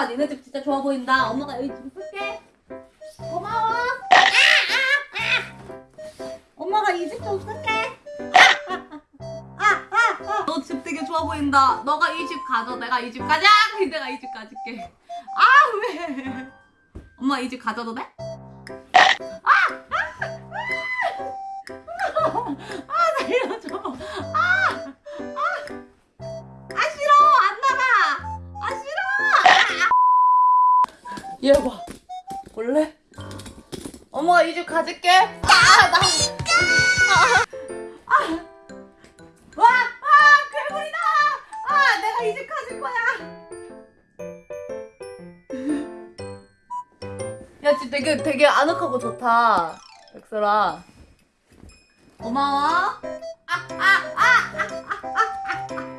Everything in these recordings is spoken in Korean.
니네 집 진짜 좋아 보인다. 엄마가 여기 좀 쓸게. 고마워. 엄마가 이 집 좀 쓸게. 너 집 되게 좋아 보인다. 너가 이 집 가져. 내가 이 집 가자. 내가 이 집 가질게. 아 왜? 엄마 이 집 가져도 돼? 아! 얘 봐. 볼래? 어머 이주 가질게. 아, 나. 아. 아. 와, 아, 괴물이다. 아, 내가 이주 가질 거야. 야, 집 되게 되게 아늑하고 좋다. 백설아. 고마워. 아, 아, 아, 아, 아, 아, 아.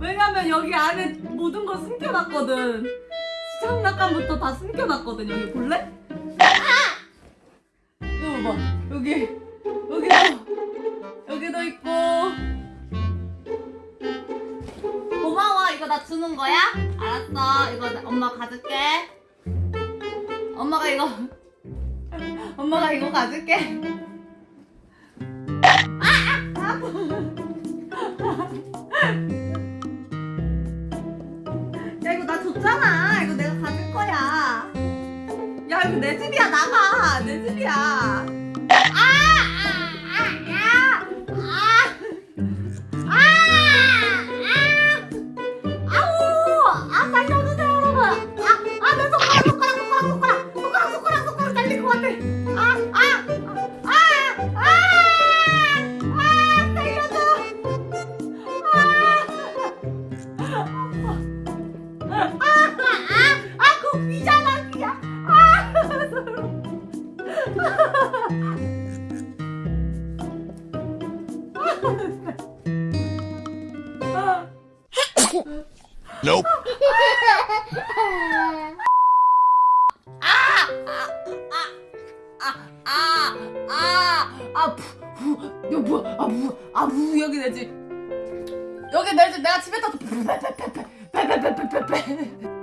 왜냐면 여기 안에 모든 걸 숨겨놨거든. 시장난감부터 다 숨겨놨거든. 여기 볼래? 아! 이거 봐. 여기, 여기도, 여기도 있고. 고마워. 이거 나 주는 거야? 알았어. 이거 나- 엄마 가질게. 엄마가 이거 엄마가 이거 가질게. 야이 거나 줬잖아. 이거 내가 가질 거야. 야 이거 내 집이야 나가. 내 집이야. Nope. 아, 아, 아, 부, 부, 이거 뭐야? 아, 부, 아, 부, 여기 내 집. 여기 내 집, 내가 집에 떠서 빼빼빼빼빼빼빼빼빼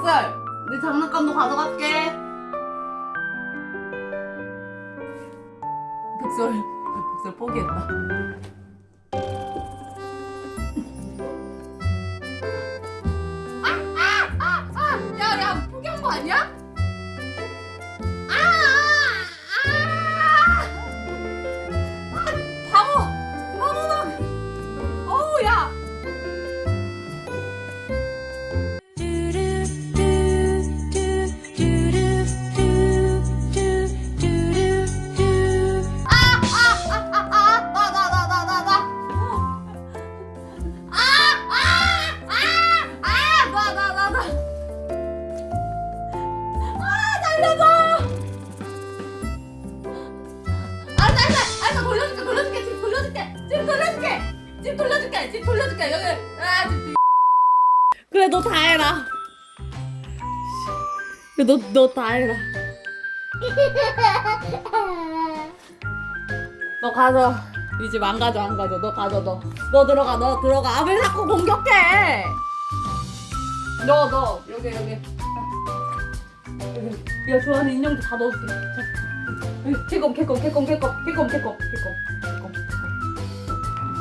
부. 백설, 내 장난감도 가져갈게. 백설, 백설 포기했다. 아, 아, 야, 야, 포기한 거 아니야? 돌려줄게. 지금 돌려줄게. 지금 돌려줄게. 지금 돌려줄게. 여기. 아 지금 그래 너 다 해라. 너 너 다 해라. 너 가서 이 집 안 가져 안 가져. 너 가져 너너 너 들어가 너 들어가. 아, 왜 자꾸 공격해. 너 너. 여기 여기. 여기 야 좋아하는 인형도 다 넣어줄게. 개껌 개껌 개껌 개껌 개껌 개껌.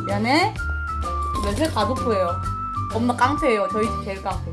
미안해. 냄새 가족부예요. 엄마 깡패예요. 저희 집 제일 깡패.